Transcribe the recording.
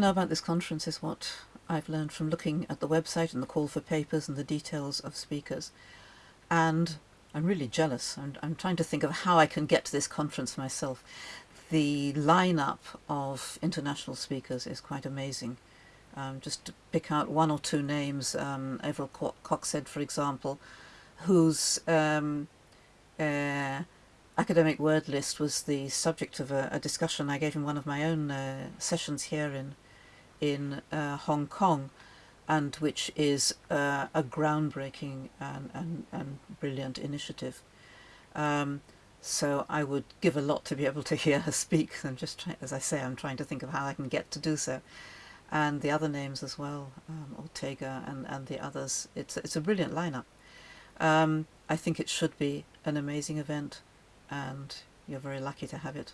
know about this conference is what I've learned from looking at the website and the call for papers and the details of speakers. And I'm really jealous. I'm, I'm trying to think of how I can get to this conference myself. The lineup of international speakers is quite amazing. Um, just to pick out one or two names, um, Averil Coxhead, for example, whose um, uh, academic word list was the subject of a, a, discussion I gave in one of my own uh, sessions here in in uh, Hong Kong, and which is uh, a groundbreaking and, and, and brilliant initiative. Um, so I would give a lot to be able to hear her speak. I'm just as I say, I'm trying to think of how I can get to do so. And the other names as well, um, Ortega and, and the others. It's, it's a brilliant lineup. Um, I think it should be an amazing event and you're very lucky to have it.